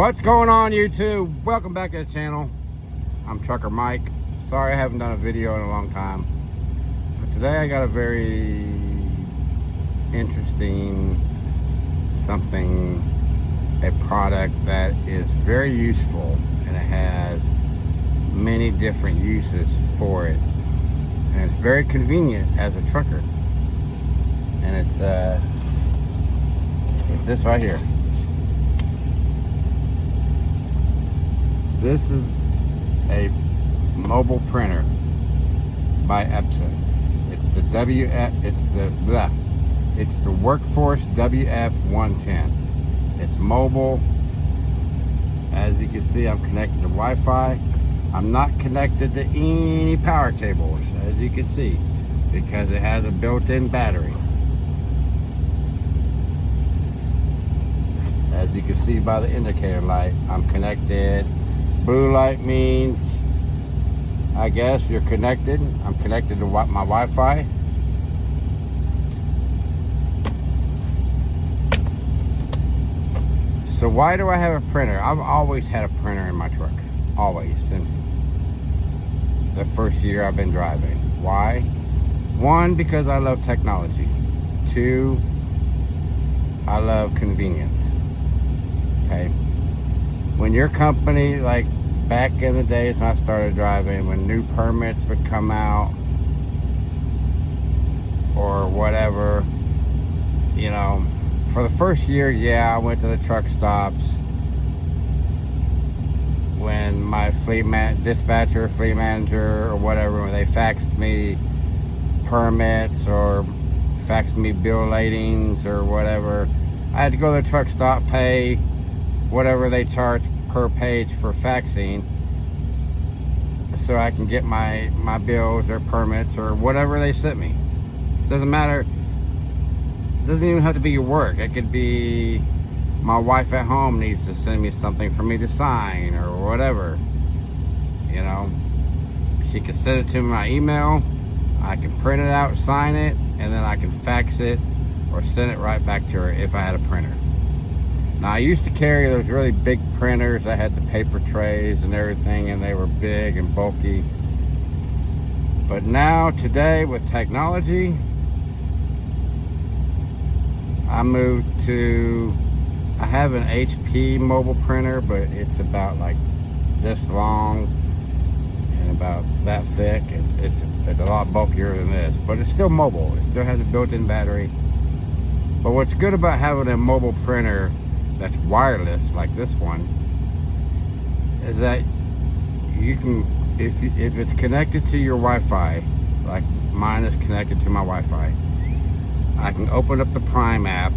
What's going on YouTube? Welcome back to the channel. I'm Trucker Mike. Sorry I haven't done a video in a long time. But today I got a very interesting something, a product that is very useful and it has many different uses for it. And it's very convenient as a trucker. And it's uh it's this right here. This is a mobile printer by Epson. It's the WF, it's the, blah, it's the Workforce WF110. It's mobile. As you can see, I'm connected to Wi-Fi. I'm not connected to any power cables, as you can see, because it has a built-in battery. As you can see by the indicator light, I'm connected Blue light means, I guess, you're connected. I'm connected to my Wi-Fi. So why do I have a printer? I've always had a printer in my truck. Always, since the first year I've been driving. Why? One, because I love technology. Two, I love convenience. Okay when your company, like back in the days when I started driving, when new permits would come out or whatever, you know, for the first year, yeah, I went to the truck stops when my fleet man, dispatcher, fleet manager, or whatever, when they faxed me permits or faxed me bill ladings or whatever, I had to go to the truck stop, pay, whatever they charge per page for faxing so I can get my my bills or permits or whatever they sent me. Doesn't matter. Doesn't even have to be your work. It could be my wife at home needs to send me something for me to sign or whatever. You know she can send it to my email. I can print it out sign it and then I can fax it or send it right back to her if I had a printer now I used to carry those really big printers I had the paper trays and everything and they were big and bulky. But now today with technology, I moved to, I have an HP mobile printer, but it's about like this long and about that thick. And it's, it's a lot bulkier than this, but it's still mobile. It still has a built-in battery. But what's good about having a mobile printer that's wireless like this one is that you can if if it's connected to your Wi-Fi like mine is connected to my Wi-Fi I can open up the Prime app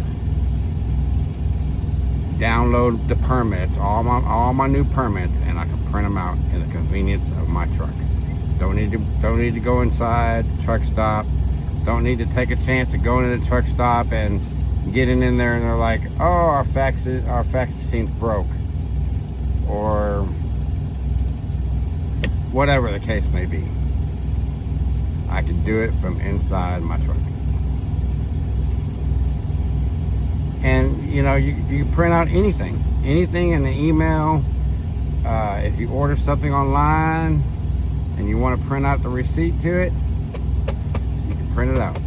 download the permits all my all my new permits and I can print them out in the convenience of my truck. Don't need to don't need to go inside truck stop. Don't need to take a chance of going to the truck stop and getting in there and they're like, oh, our fax, is, our fax machine's broke. Or whatever the case may be. I can do it from inside my truck. And, you know, you, you print out anything. Anything in the email. Uh, if you order something online and you want to print out the receipt to it, you can print it out.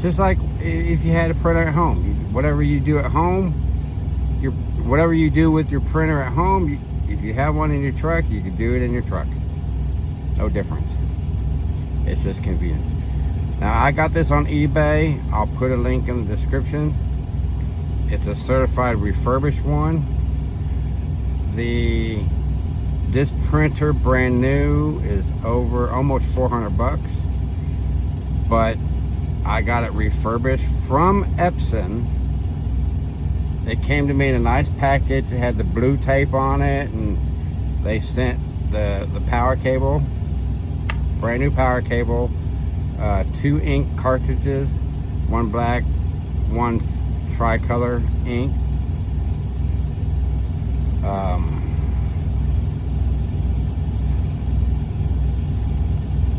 Just like if you had a printer at home. Whatever you do at home, your whatever you do with your printer at home, you, if you have one in your truck, you can do it in your truck. No difference. It's just convenience. Now, I got this on eBay. I'll put a link in the description. It's a certified refurbished one. The this printer brand new is over almost 400 bucks but I got it refurbished from Epson. It came to me in a nice package. It had the blue tape on it and they sent the, the power cable, brand new power cable, uh, two ink cartridges, one black, one tricolor ink. Um,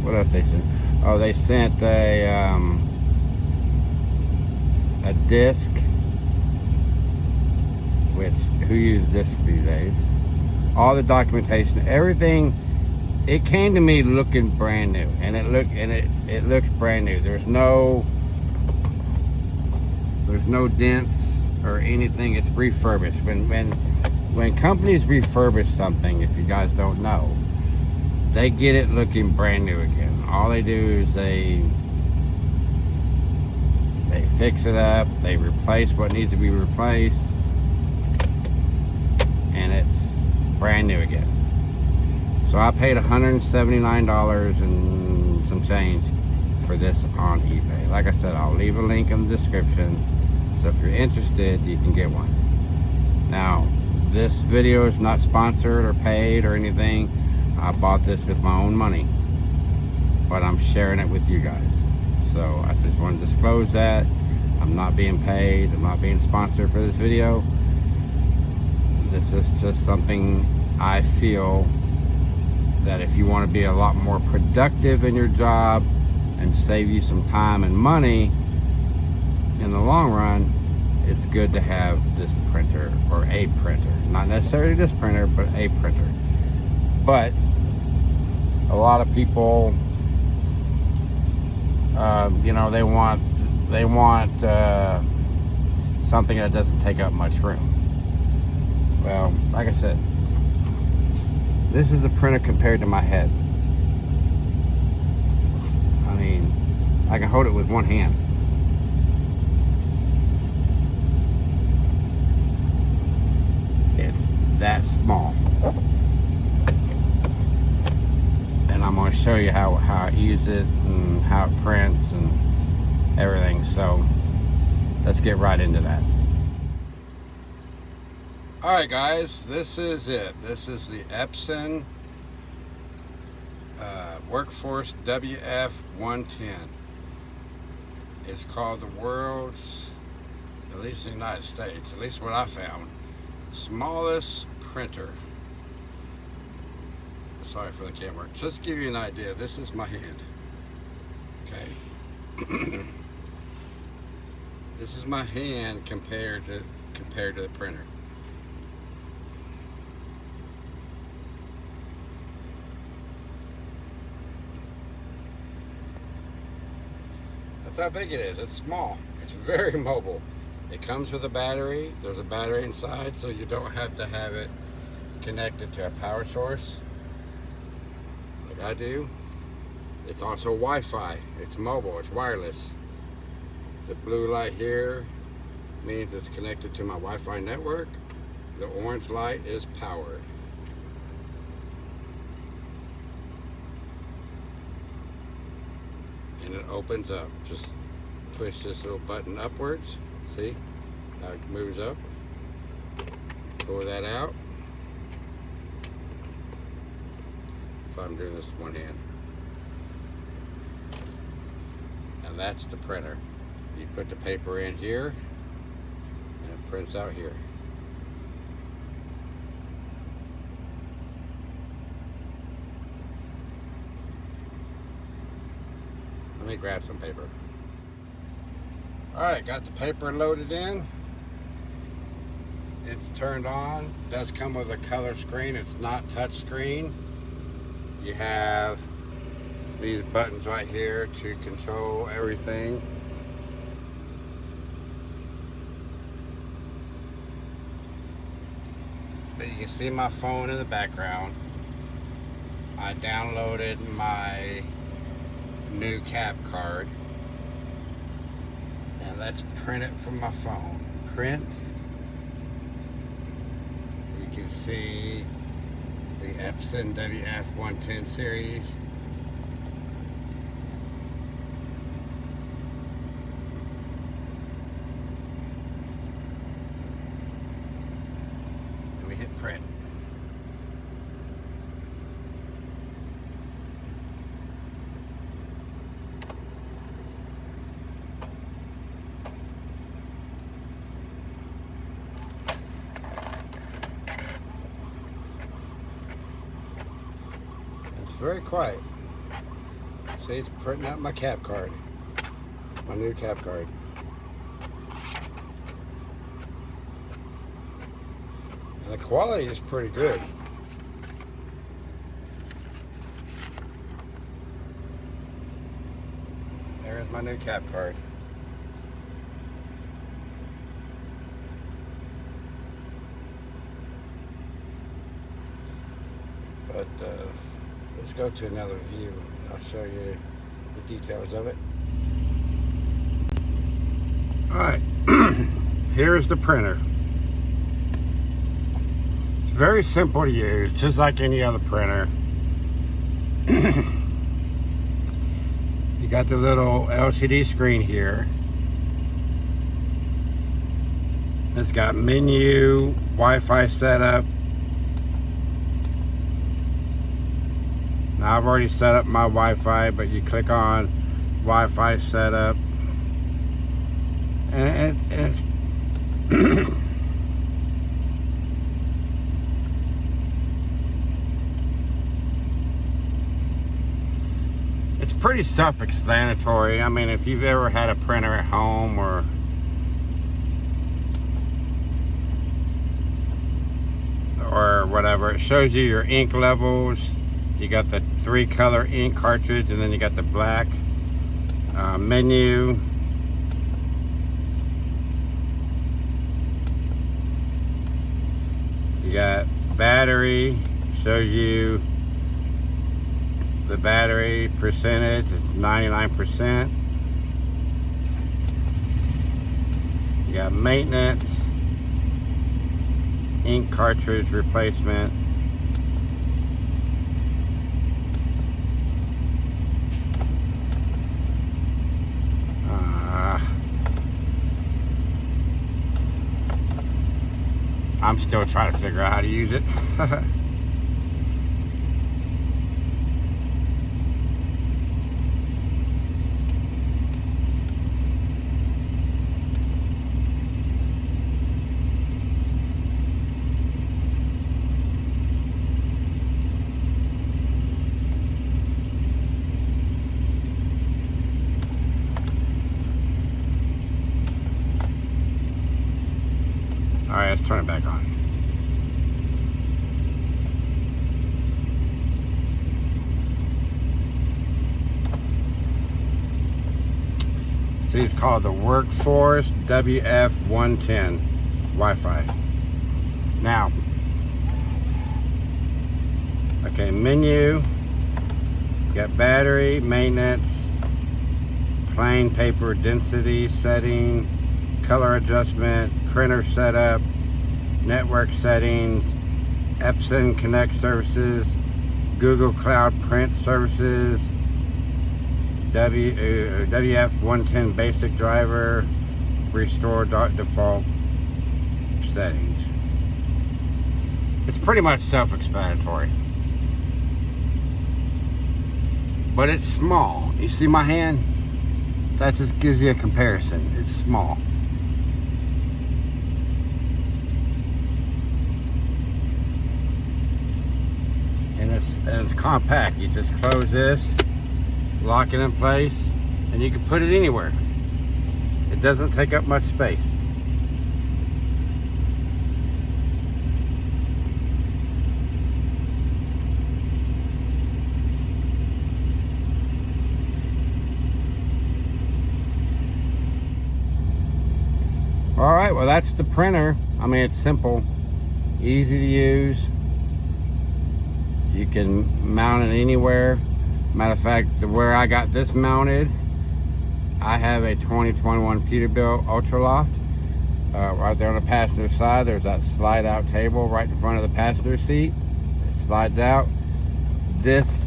what else they sent? Oh, they sent a um, a disc which who use discs these days. All the documentation, everything, it came to me looking brand new, and it look and it it looks brand new. There's no there's no dents or anything. It's refurbished. When when when companies refurbish something, if you guys don't know, they get it looking brand new again. All they do is they they fix it up, they replace what needs to be replaced, and it's brand new again. So I paid $179 and some change for this on eBay. Like I said, I'll leave a link in the description. So if you're interested, you can get one. Now, this video is not sponsored or paid or anything. I bought this with my own money. But I'm sharing it with you guys. So I just want to disclose that. I'm not being paid. I'm not being sponsored for this video. This is just something I feel that if you want to be a lot more productive in your job and save you some time and money in the long run, it's good to have this printer or a printer. Not necessarily this printer, but a printer. But a lot of people uh, you know they want they want uh, something that doesn't take up much room. Well like I said this is a printer compared to my head. I mean I can hold it with one hand. It's that small and I'm going to show you how, how I use it and how it prints and everything. So let's get right into that. Alright guys, this is it. This is the Epson uh, Workforce WF110. It's called the world's, at least in the United States, at least what I found, smallest printer sorry for the camera. Just give you an idea this is my hand. Okay. This is my hand compared to compared to the printer. That's how big it is. It's small. It's very mobile. It comes with a battery. There's a battery inside so you don't have to have it connected to a power source I do. It's also Wi-Fi. It's mobile. It's wireless. The blue light here means it's connected to my Wi-Fi network. The orange light is powered. And it opens up. Just push this little button upwards. See it moves up. Pull that out. I'm doing this with one hand. And that's the printer. You put the paper in here, and it prints out here. Let me grab some paper. Alright, got the paper loaded in. It's turned on. Does come with a color screen. It's not touch screen you have these buttons right here to control everything. But you can see my phone in the background. I downloaded my new cab card. And let's print it from my phone. Print. You can see the Epson WF110 series. And we hit print. Very quiet. See, it's printing out my cab card. My new cab card. the quality is pretty good. There's my new cab card. But uh, let's go to another view. I'll show you the details of it. All right, here's the printer. It's very simple to use, just like any other printer. you got the little LCD screen here. It's got menu, Wi-Fi setup. I've already set up my Wi-Fi, but you click on Wi-Fi setup and, and it's it's pretty self-explanatory. I mean, if you've ever had a printer at home or or whatever, it shows you your ink levels. You got the three color ink cartridge and then you got the black uh, menu You got battery, shows you the battery percentage, it's 99%. You got maintenance, ink cartridge replacement, I'm still trying to figure out how to use it. Right, let's turn it back on. See, it's called the Workforce WF110 Wi-Fi. Now, okay, menu, got battery, maintenance, plain paper density setting, color adjustment, printer setup, network settings, Epson Connect services, Google Cloud Print services, w, uh, WF110 basic driver, restore default settings. It's pretty much self-explanatory. But it's small. You see my hand? That just gives you a comparison. It's small. It's, and it's compact. You just close this, lock it in place, and you can put it anywhere. It doesn't take up much space. All right, well that's the printer. I mean, it's simple, easy to use. You can mount it anywhere. Matter of fact, where I got this mounted, I have a 2021 Peterbilt Ultraloft. Uh, right there on the passenger side, there's that slide out table right in front of the passenger seat. It slides out. This,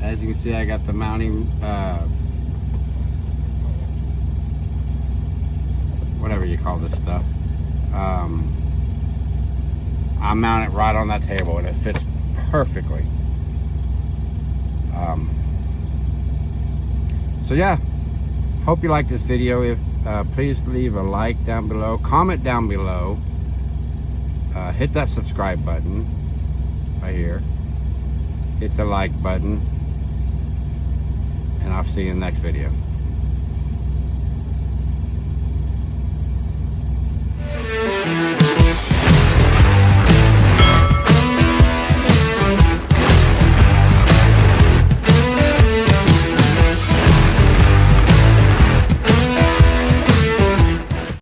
as you can see, I got the mounting, uh, whatever you call this stuff. Um, I mount it right on that table and it fits perfectly. Um, so yeah, hope you like this video. If uh, Please leave a like down below, comment down below, uh, hit that subscribe button right here, hit the like button, and I'll see you in the next video.